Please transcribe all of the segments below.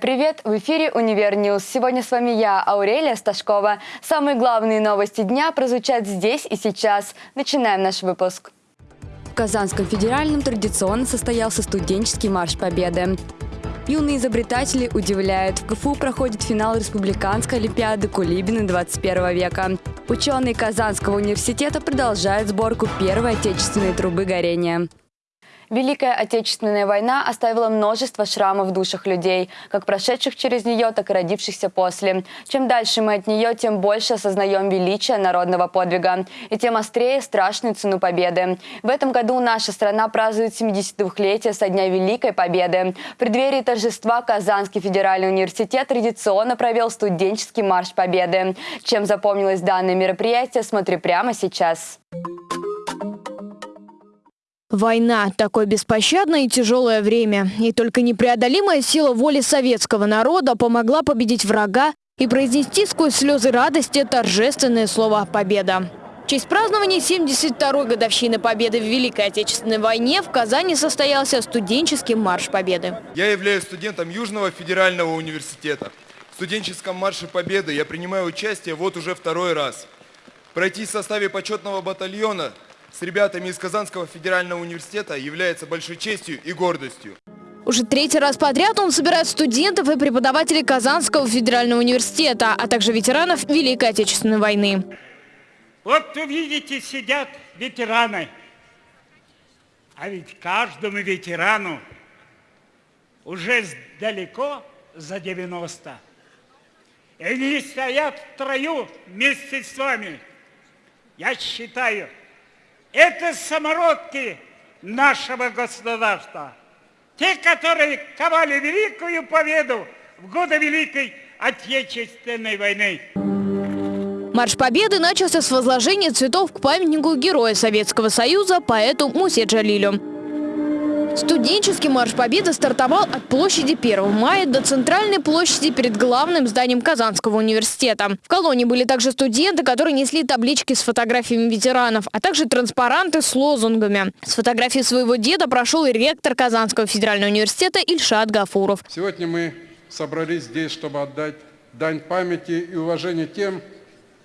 Привет! В эфире «Univer News». Сегодня с вами я, Аурелия Сташкова. Самые главные новости дня прозвучат здесь и сейчас. Начинаем наш выпуск. В Казанском федеральном традиционно состоялся студенческий марш Победы. Юные изобретатели удивляют. В КФУ проходит финал Республиканской олимпиады Кулибины 21 века. Ученые Казанского университета продолжают сборку первой отечественной трубы горения. Великая Отечественная война оставила множество шрамов в душах людей, как прошедших через нее, так и родившихся после. Чем дальше мы от нее, тем больше осознаем величие народного подвига, и тем острее страшную цену победы. В этом году наша страна празднует 72-летие со Дня Великой Победы. В преддверии торжества Казанский федеральный университет традиционно провел студенческий марш Победы. Чем запомнилось данное мероприятие, смотри прямо сейчас. Война – такое беспощадное и тяжелое время. И только непреодолимая сила воли советского народа помогла победить врага и произнести сквозь слезы радости торжественное слово «Победа». В честь празднования 72-й годовщины Победы в Великой Отечественной войне в Казани состоялся студенческий марш Победы. Я являюсь студентом Южного федерального университета. В студенческом марше Победы я принимаю участие вот уже второй раз. Пройти в составе почетного батальона с ребятами из Казанского федерального университета является большой честью и гордостью. Уже третий раз подряд он собирает студентов и преподавателей Казанского федерального университета, а также ветеранов Великой Отечественной войны. Вот увидите, сидят ветераны. А ведь каждому ветерану уже далеко за 90. И они стоят в трою вместе с вами. Я считаю, это самородки нашего государства. Те, которые ковали великую победу в годы Великой Отечественной войны. Марш Победы начался с возложения цветов к памятнику Героя Советского Союза поэту Мусе Джалилю. Студенческий марш Победы стартовал от площади 1 мая до центральной площади перед главным зданием Казанского университета. В колонии были также студенты, которые несли таблички с фотографиями ветеранов, а также транспаранты с лозунгами. С фотографией своего деда прошел и ректор Казанского федерального университета Ильшат Гафуров. Сегодня мы собрались здесь, чтобы отдать дань памяти и уважения тем,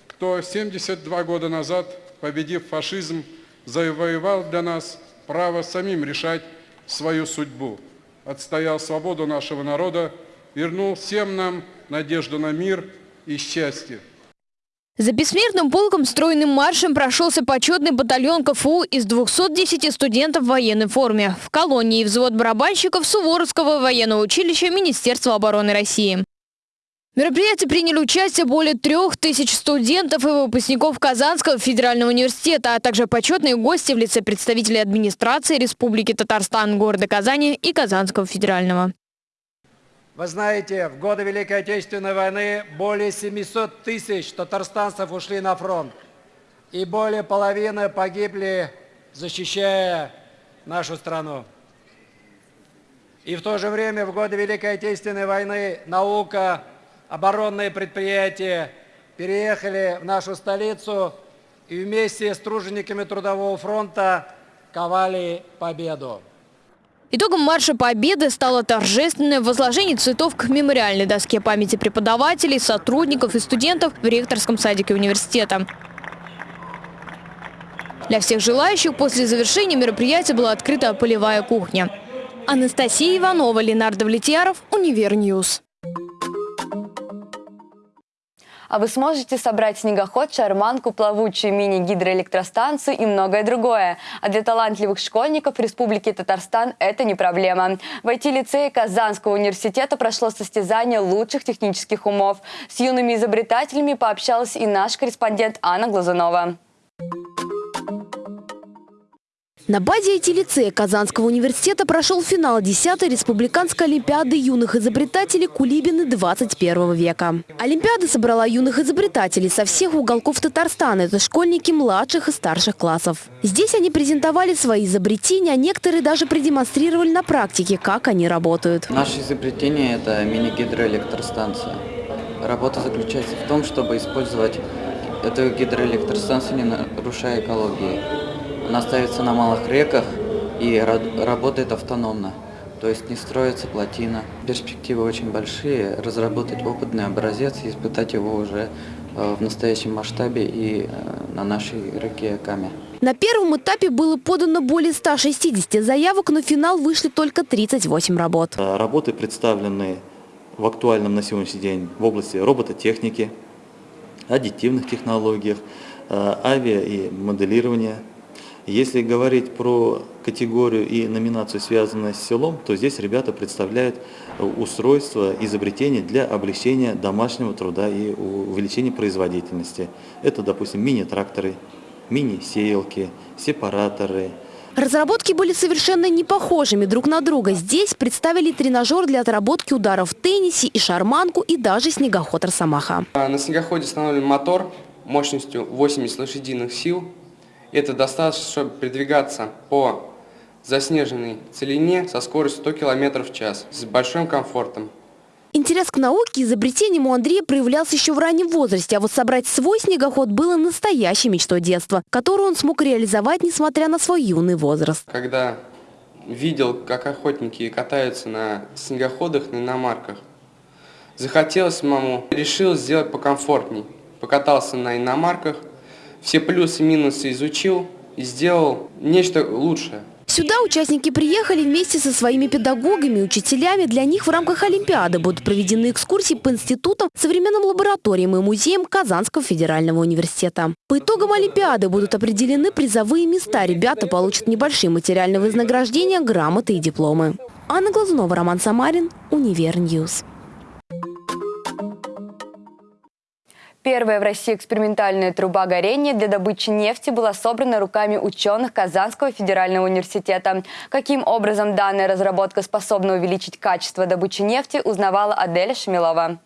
кто 72 года назад, победив фашизм, завоевал для нас право самим решать свою судьбу, отстоял свободу нашего народа, вернул всем нам надежду на мир и счастье. За бессмертным полком стройным маршем прошелся почетный батальон КФУ из 210 студентов в военной форме. В колонии взвод барабанщиков Суворовского военного училища Министерства обороны России. В мероприятии приняли участие более трех тысяч студентов и выпускников Казанского федерального университета, а также почетные гости в лице представителей администрации Республики Татарстан, города Казани и Казанского федерального. Вы знаете, в годы Великой Отечественной войны более 700 тысяч татарстанцев ушли на фронт. И более половины погибли, защищая нашу страну. И в то же время в годы Великой Отечественной войны наука оборонные предприятия переехали в нашу столицу и вместе с тружениками Трудового фронта ковали победу. Итогом марша Победы стало торжественное возложение цветов к мемориальной доске памяти преподавателей, сотрудников и студентов в ректорском садике университета. Для всех желающих после завершения мероприятия была открыта полевая кухня. Анастасия Иванова, Ленар Давлетьяров, Univer News. А вы сможете собрать снегоход, шарманку, плавучую мини-гидроэлектростанцию и многое другое. А для талантливых школьников Республики Татарстан это не проблема. В IT-лицее Казанского университета прошло состязание лучших технических умов. С юными изобретателями пообщалась и наш корреспондент Анна Глазунова. На базе IT-лицея Казанского университета прошел финал 10-й Республиканской Олимпиады юных изобретателей Кулибины 21 века. Олимпиада собрала юных изобретателей со всех уголков Татарстана. Это школьники младших и старших классов. Здесь они презентовали свои изобретения, а некоторые даже продемонстрировали на практике, как они работают. Наше изобретение – это мини-гидроэлектростанция. Работа заключается в том, чтобы использовать эту гидроэлектростанцию, не нарушая экологии. Она ставится на малых реках и работает автономно. то есть не строится плотина. Перспективы очень большие, разработать опытный образец и испытать его уже э, в настоящем масштабе и э, на нашей реке Каме. На первом этапе было подано более 160 заявок, но в финал вышли только 38 работ. Э, Работы представлены в актуальном на сегодняшний день в области робототехники, аддитивных технологиях, авиа и моделирования. Если говорить про категорию и номинацию, связанную с селом, то здесь ребята представляют э, устройства, изобретения для облегчения домашнего труда и увеличения производительности. Это, допустим, мини-тракторы, мини-сеялки, сепараторы, Разработки были совершенно не похожими друг на друга. Здесь представили тренажер для отработки ударов в теннисе и шарманку, и даже снегоход Росомаха. На снегоходе установлен мотор мощностью 80 лошадиных сил. Это достаточно, чтобы передвигаться по заснеженной целине со скоростью 100 км в час с большим комфортом. Интерес к науке и изобретениям у Андрея проявлялся еще в раннем возрасте, а вот собрать свой снегоход было настоящей мечтой детства, которую он смог реализовать, несмотря на свой юный возраст. Когда видел, как охотники катаются на снегоходах, на иномарках, захотелось самому, решил сделать покомфортней. Покатался на иномарках, все плюсы и минусы изучил и сделал нечто лучшее. Сюда участники приехали вместе со своими педагогами учителями. Для них в рамках Олимпиады будут проведены экскурсии по институтам, современным лабораториям и музеям Казанского федерального университета. По итогам Олимпиады будут определены призовые места. Ребята получат небольшие материальные вознаграждения, грамоты и дипломы. Анна Глазунова, Роман Самарин, Univer News. Первая в России экспериментальная труба горения для добычи нефти была собрана руками ученых Казанского федерального университета. Каким образом данная разработка способна увеличить качество добычи нефти, узнавала Аделя Шамилова.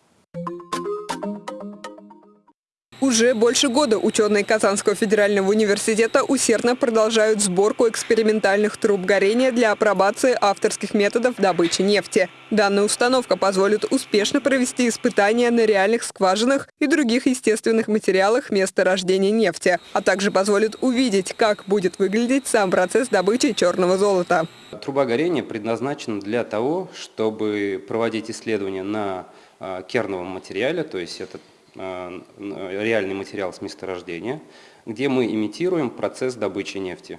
Уже больше года ученые Казанского федерального университета усердно продолжают сборку экспериментальных труб горения для апробации авторских методов добычи нефти. Данная установка позволит успешно провести испытания на реальных скважинах и других естественных материалах месторождения нефти, а также позволит увидеть, как будет выглядеть сам процесс добычи черного золота. Труба горения предназначена для того, чтобы проводить исследования на э, керновом материале, то есть это реальный материал с месторождения, где мы имитируем процесс добычи нефти.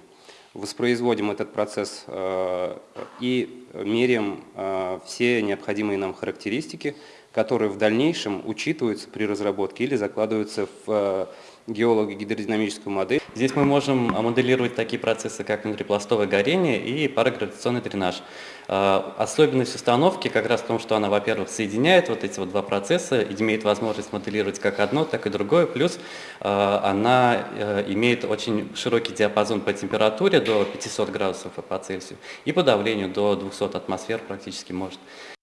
Воспроизводим этот процесс э, и меряем э, все необходимые нам характеристики, которые в дальнейшем учитываются при разработке или закладываются в э, геолого-гидродинамическую модель. Здесь мы можем моделировать такие процессы, как внутрипластовое горение и парагравитационный дренаж. А, Особенность установки как раз в том, что она, во-первых, соединяет вот эти вот два процесса, имеет возможность моделировать как одно, так и другое, плюс она э, имеет очень широкий диапазон по температуре до 500 градусов по Цельсию и по давлению до 200 атмосфер практически может.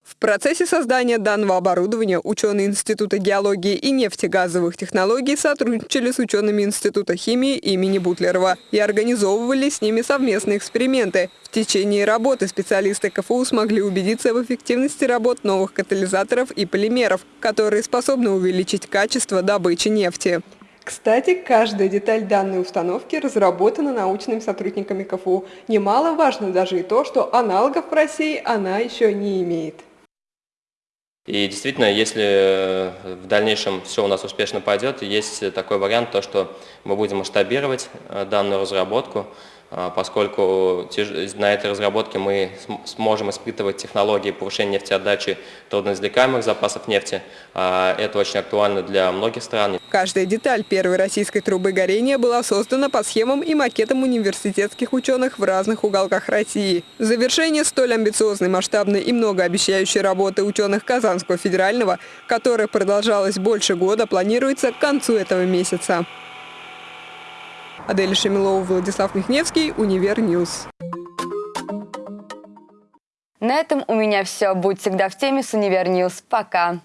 В процессе создания данного оборудования ученые Института геологии и нефтегазовых технологий сотрудничали с учеными Института химии имени Бутлерова и организовывали с ними совместные эксперименты. В течение работы специалисты КФУ смогли убедиться в эффективности работ новых катализаторов и полимеров, которые способны увеличить качество добычи нефти. Кстати, каждая деталь данной установки разработана научными сотрудниками КФУ. Немаловажно даже и то, что аналогов в России она еще не имеет. И действительно, если э, в дальнейшем все у нас успешно пойдет, есть такой вариант, то, что мы будем масштабировать э, данную разработку, поскольку на этой разработке мы сможем испытывать технологии повышения нефтеотдачи трудноизвлекаемых запасов нефти. А Это очень актуально для многих стран. Каждая деталь первой российской трубы горения была создана по схемам и макетам университетских ученых в разных уголках России. Завершение столь амбициозной, масштабной и многообещающей работы ученых Казанского федерального, которая продолжалась больше года, планируется к концу этого месяца. Адель Шамилова, Владислав Михневский, Univer News. На этом у меня все. Будь всегда в теме с Univer News. Пока.